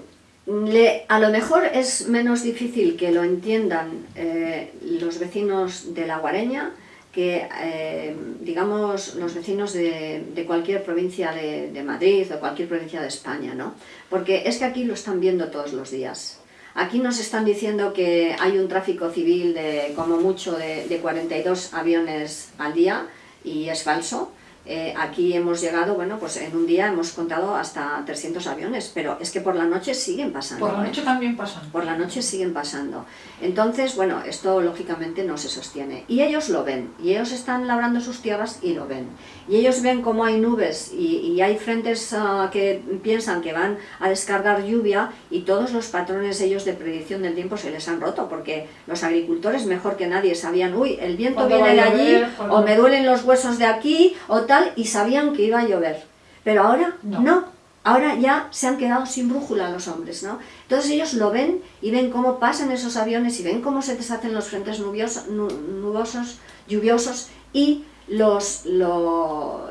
le, a lo mejor es menos difícil que lo entiendan eh, los vecinos de la Guareña que, eh, digamos, los vecinos de, cualquier provincia de, de, Madrid o cualquier provincia de España, ¿no? Porque es que aquí lo están viendo todos los días. Aquí nos están diciendo que hay un tráfico civil de como mucho de, de 42 aviones al día y es falso. Eh, aquí hemos llegado, bueno, pues en un día hemos contado hasta 300 aviones, pero es que por la noche siguen pasando. Por la noche ¿eh? también pasan. Por la noche siguen pasando. Entonces, bueno, esto lógicamente no se sostiene. Y ellos lo ven, y ellos están labrando sus tierras y lo ven. Y ellos ven cómo hay nubes y, y hay frentes uh, que piensan que van a descargar lluvia y todos los patrones ellos de predicción del tiempo se les han roto, porque los agricultores mejor que nadie sabían, uy, el viento viene de allí, o me duelen los huesos de aquí, o tal, y sabían que iba a llover. Pero ahora no. no. Ahora ya se han quedado sin brújula los hombres, ¿no? Entonces ellos lo ven y ven cómo pasan esos aviones y ven cómo se deshacen los frentes nubosos, lluviosos y los lo,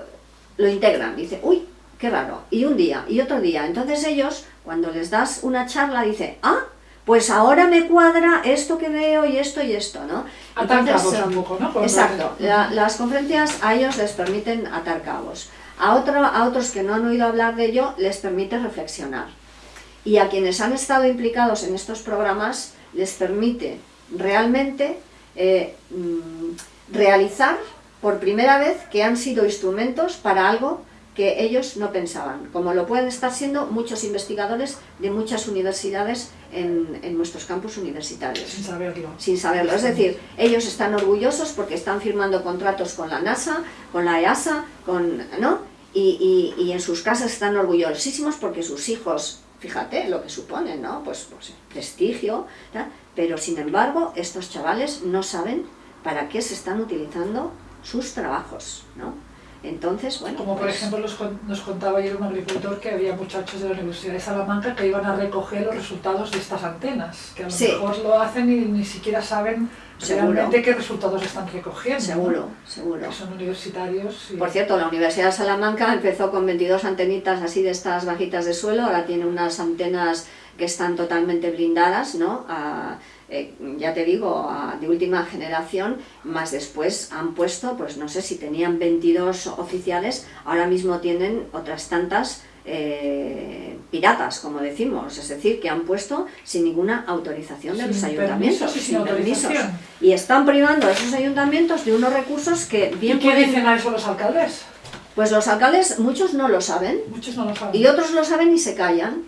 lo integran. Dice, uy, qué raro. Y un día, y otro día. Entonces ellos, cuando les das una charla, dice, ah, pues ahora me cuadra esto que veo y esto y esto, ¿no? Entonces, un poco, ¿no? Por exacto, la, las conferencias a ellos les permiten atar cabos. A, otro, a otros que no han oído hablar de ello les permite reflexionar. Y a quienes han estado implicados en estos programas les permite realmente eh, mm, realizar por primera vez que han sido instrumentos para algo que ellos no pensaban, como lo pueden estar siendo muchos investigadores de muchas universidades en, en, nuestros campus universitarios. Sin saberlo. Sin saberlo. Es decir, ellos están orgullosos porque están firmando contratos con la NASA, con la EASA, con, ¿no? Y, y, y en sus casas están orgullosísimos porque sus hijos, fíjate lo que suponen, ¿no? Pues, pues prestigio, ¿tá? pero sin embargo estos chavales no saben para qué se están utilizando sus trabajos, ¿no? Entonces, bueno... Como por pues- ejemplo nos, con- nos contaba ayer un agricultor que había muchachos de la Universidad de Salamanca que iban a recoger los resultados de estas antenas, que a lo Sí. mejor lo hacen y ni siquiera saben Seguro. realmente qué resultados están recogiendo. ¿no? Seguro, seguro. Que son universitarios y... Por cierto, la Universidad de Salamanca empezó con 22 antenitas así de estas bajitas de suelo, ahora tiene unas antenas que están totalmente blindadas, ¿no? A- eh, ya te digo, a- de última generación, más después han puesto, pues no sé si tenían 22 oficiales, ahora mismo tienen otras tantas eh, piratas, como decimos, es decir, que han puesto sin ninguna autorización de Sin los permisos ayuntamientos, y sin permisos. autorización. Y están privando a esos ayuntamientos de unos recursos que ¿Y bien qué pueden dicen a eso los alcaldes? pues los alcaldes, muchos no lo saben, Muchos no lo saben. y otros lo saben y se callan.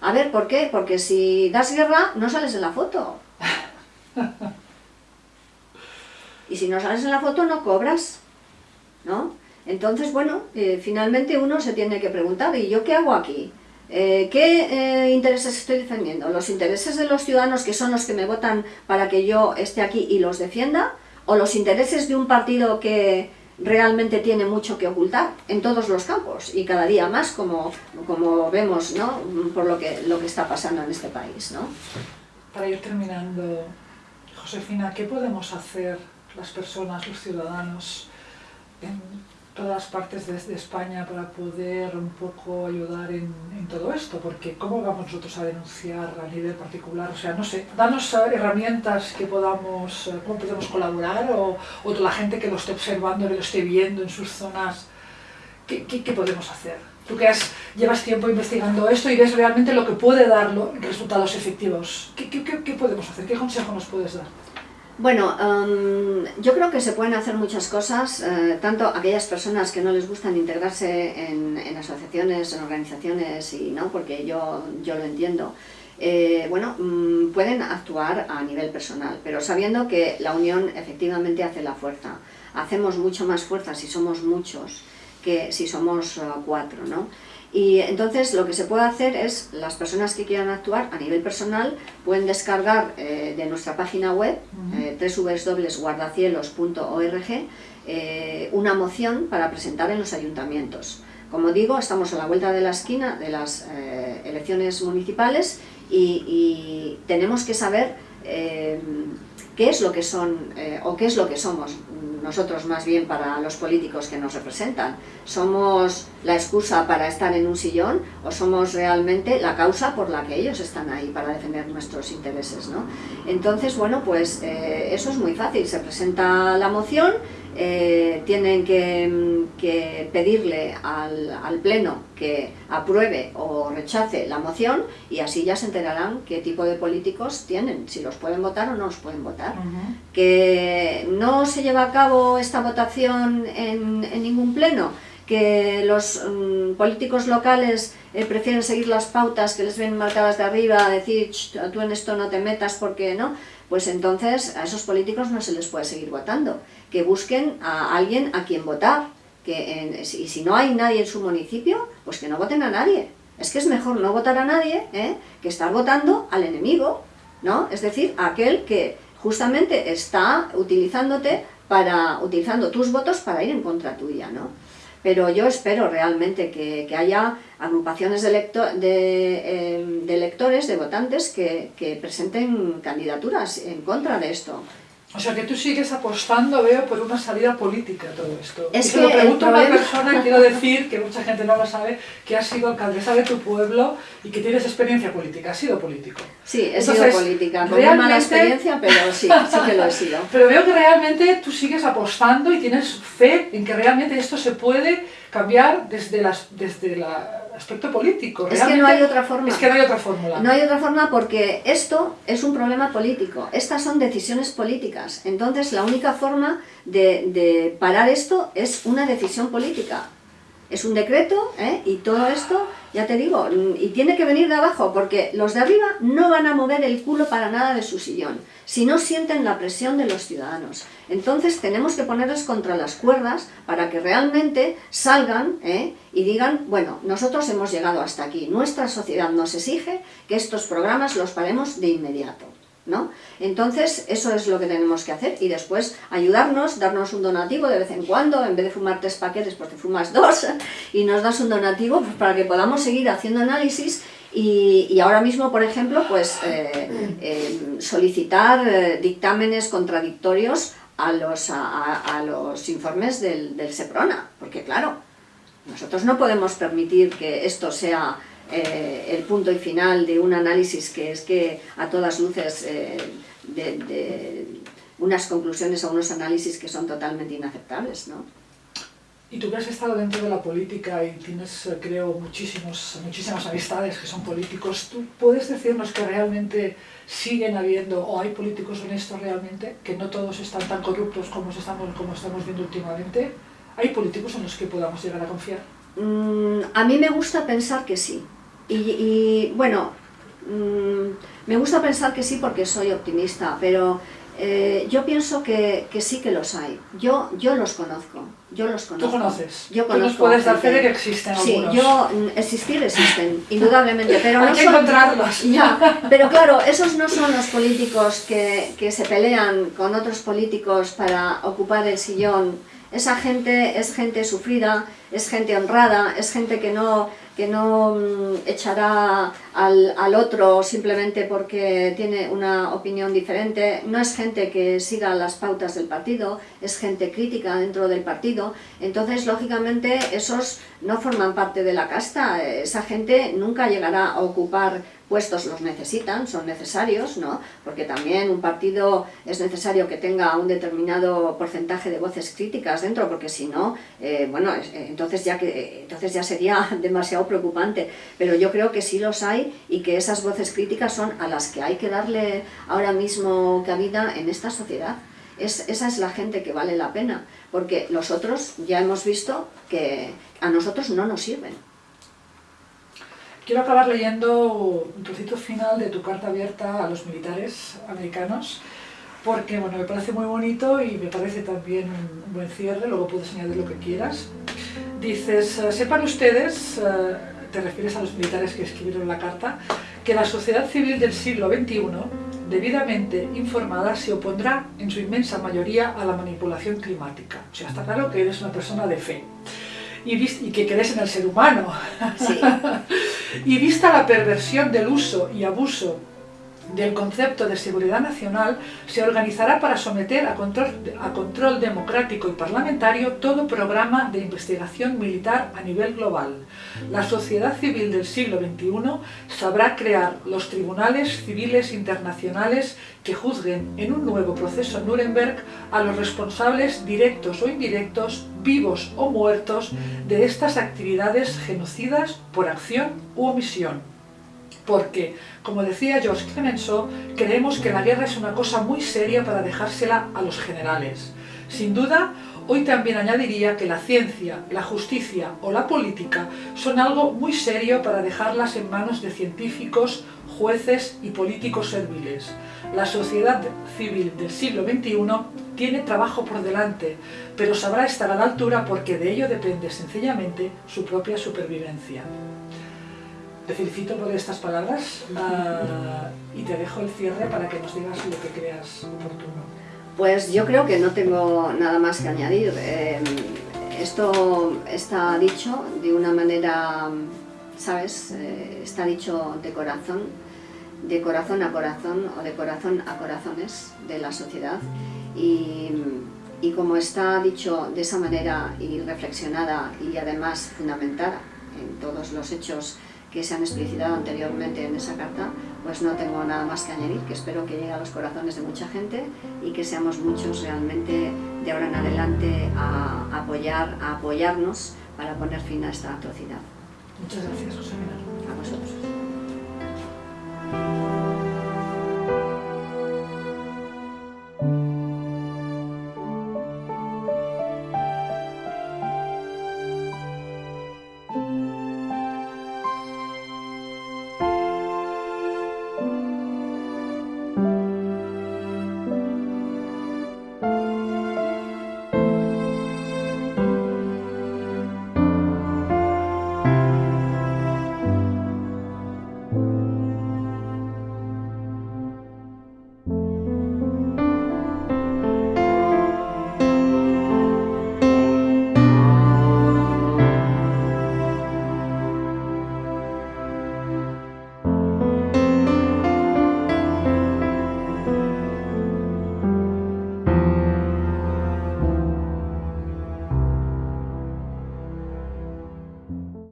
A ver, ¿por qué? Porque si das guerra, no sales en la foto. Y si no sales en la foto, no cobras, ¿no? Entonces, bueno, eh, finalmente uno se tiene que preguntar, ¿y yo qué hago aquí? Eh, ¿Qué eh, intereses estoy defendiendo? ¿Los intereses de los ciudadanos que son los que me votan para que yo esté aquí y los defienda? ¿O los intereses de un partido que realmente tiene mucho que ocultar en todos los campos y cada día más como, como vemos ¿no? por lo que, lo que está pasando en este país? ¿no? Para ir terminando, Josefina, ¿qué podemos hacer las personas, los ciudadanos, en todas partes de, España para poder un poco ayudar en, todo esto? Porque ¿cómo vamos nosotros a denunciar a nivel particular? O sea, no sé, danos herramientas que podamos, eh, cómo podemos colaborar o, o la gente que lo esté observando, que lo esté viendo en sus zonas, ¿qué, qué, qué podemos hacer? Tú que has, llevas tiempo investigando esto y ves realmente lo que puede dar resultados efectivos. ¿Qué, podemos hacer? ¿Qué consejo nos puedes dar? Bueno, em, yo creo que se pueden hacer muchas cosas, eh, tanto aquellas personas que no les gustan integrarse en, en asociaciones, en organizaciones, y no, porque yo, yo lo entiendo. eh, bueno, mm, pueden actuar a nivel personal, pero sabiendo que la unión efectivamente hace la fuerza. Hacemos mucho más fuerza si somos muchos que si somos eh, cuatro, ¿no? Y entonces lo que se puede hacer es, las personas que quieran actuar a nivel personal pueden descargar eh, de nuestra página web, eh, www.guardacielos.org, eh, una moción para presentar en los ayuntamientos. Como digo, estamos a la vuelta de la esquina de las elecciones municipales y, y tenemos que saber qué es lo que son eh, o qué es lo que somos nosotros más bien para los políticos que nos representan. ¿Somos la excusa para estar en un sillón o somos realmente la causa por la que ellos están ahí para defender nuestros intereses? ¿no? Entonces, bueno, pues eh, eso es muy fácil. Se presenta la moción, eh, tienen que, que pedirle al, al Pleno que apruebe o rechace la moción y así ya se enterarán qué tipo de políticos tienen, si los pueden votar o no los pueden votar. Que no se lleva a cabo esta votación en, en ningún pleno, que los mm, políticos locales eh, prefieren seguir las pautas que les ven marcadas de arriba, decir "Ch, tú en esto no te metas porque no, pues entonces a esos políticos no se les puede seguir votando, que busquen a alguien a quien votar, que en- y si no hay nadie en su municipio, pues que no voten a nadie. Es que es mejor no votar a nadie ¿eh? que estar votando al enemigo, ¿no? Es decir, aquel que justamente está utilizándote para, utilizando tus votos para ir en contra tuya, ¿no? Pero yo espero realmente que, que haya agrupaciones de, electo- de, eh, de electores, de votantes, que, que presenten candidaturas en contra de esto. O sea, que tú sigues apostando, veo, por una salida política a todo esto. Es y se lo que el pregunto a una persona, quiero decir, que mucha gente no lo sabe, que has sido alcaldesa de tu pueblo y que tienes experiencia política, has sido político. Sí, he Entonces, sido política, con muy mala realmente- experiencia, pero sí, sí que lo he sido. Pero veo que realmente tú sigues apostando y tienes fe en que realmente esto se puede cambiar desde, las, desde el aspecto político. Es que no hay otra forma. Es que no hay otra fórmula. No hay otra forma porque esto es un problema político, estas son decisiones políticas, entonces la única forma de, de parar esto es una decisión política. Es un decreto ¿eh? y todo esto, ya te digo, mm, y tiene que venir de abajo porque los de arriba no van a mover el culo para nada de su sillón si no sienten la presión de los ciudadanos. Entonces tenemos que ponerles contra las cuerdas para que realmente salgan ¿eh? y digan, bueno, nosotros hemos llegado hasta aquí, nuestra sociedad nos exige que estos programas los paremos de inmediato. ¿No? Entonces, eso es lo que tenemos que hacer y después ayudarnos, darnos un donativo de vez en cuando, en vez de fumar tres paquetes, porque fumas dos y nos das un donativo pues, para que podamos seguir haciendo análisis y, ahora mismo, por ejemplo, pues eh, eh, solicitar eh, dictámenes contradictorios a los, a, los informes del, del, SEPRONA, porque claro, nosotros no podemos permitir que esto sea el punto y final de un análisis que es que a todas luces de, de unas conclusiones o unos análisis que son totalmente inaceptables, ¿no? Y tú que has estado dentro de la política y tienes, eh, creo, muchísimos, muchísimas amistades que son políticos, ¿tú puedes decirnos que realmente siguen habiendo, o hay políticos honestos realmente, que no todos están tan corruptos como estamos, como estamos viendo últimamente? ¿Hay políticos en los que podamos llegar a confiar? Mm, a mí me gusta pensar que sí. Y, bueno, mm, me gusta pensar que sí porque soy optimista, pero eh, yo pienso que, que, sí que los hay. Yo, yo los conozco. Yo los conozco. ¿Tú conoces? Yo conozco. ¿Tú nos puedes dar fe de que existen sí, algunos? Sí, yo, mm, existir existen, indudablemente. Pero hay no que encontrarlos. Ya, pero claro, esos no son los políticos que, que se pelean con otros políticos para ocupar el sillón. Esa gente es gente sufrida, es gente honrada, es gente que no que no mm, echará al, al, otro simplemente porque tiene una opinión diferente, no es gente que siga las pautas del partido, es gente crítica dentro del partido, entonces lógicamente esos no forman parte de la casta, esa gente nunca llegará a ocupar puestos. Los necesitan, son necesarios, ¿no? porque también un partido es necesario que tenga un determinado porcentaje de voces críticas dentro, porque si no, eh, bueno, eh, entonces ya, que, entonces ya sería demasiado preocupante, pero yo creo que sí los hay y que esas voces críticas son a las que hay que darle ahora mismo cabida en esta sociedad. Es, esa es la gente que vale la pena, porque los otros ya hemos visto que a nosotros no nos sirven. Quiero acabar leyendo un trocito final de tu carta abierta a los militares americanos, porque bueno, me parece muy bonito y me parece también un buen cierre, luego puedes añadir lo que quieras. Dices, eh, sepan ustedes, eh, te refieres a los militares que escribieron la carta, que la sociedad civil del siglo XXI, debidamente informada, se opondrá en su inmensa mayoría a la manipulación climática. O sea, está claro que eres una persona de fe y, que crees en el ser humano. y vista la perversión del uso y abuso del concepto de seguridad nacional, se organizará para someter a control, democrático y parlamentario todo programa de investigación militar a nivel global. La sociedad civil del siglo XXI sabrá crear los tribunales civiles internacionales que juzguen en un nuevo proceso Nuremberg a los responsables directos o indirectos, vivos o muertos, de estas actividades genocidas por acción u omisión porque, como decía George Clemenceau, creemos que la guerra es una cosa muy seria para dejársela a los generales. Sin duda, hoy también añadiría que la ciencia, la justicia o la política son algo muy serio para dejarlas en manos de científicos, jueces y políticos serviles. La sociedad civil del siglo XXI tiene trabajo por delante, pero sabrá estar a la altura porque de ello depende sencillamente su propia supervivencia. Te felicito por estas palabras uh, y te dejo el cierre para que nos digas lo que creas oportuno. Pues yo creo que no tengo nada más que añadir. Eh, esto está dicho de una manera, ¿sabes? Eh, está dicho de corazón, de corazón a corazón o de corazón a corazones de la sociedad. Y, y como está dicho de esa manera y reflexionada y además fundamentada en todos los hechos que se han explicitado anteriormente en esa carta, pues no tengo nada más que añadir, que espero que llegue a los corazones de mucha gente y que seamos muchos realmente de ahora en adelante a apoyar, a apoyarnos para poner fin a esta atrocidad. Muchas gracias, José A vosotros.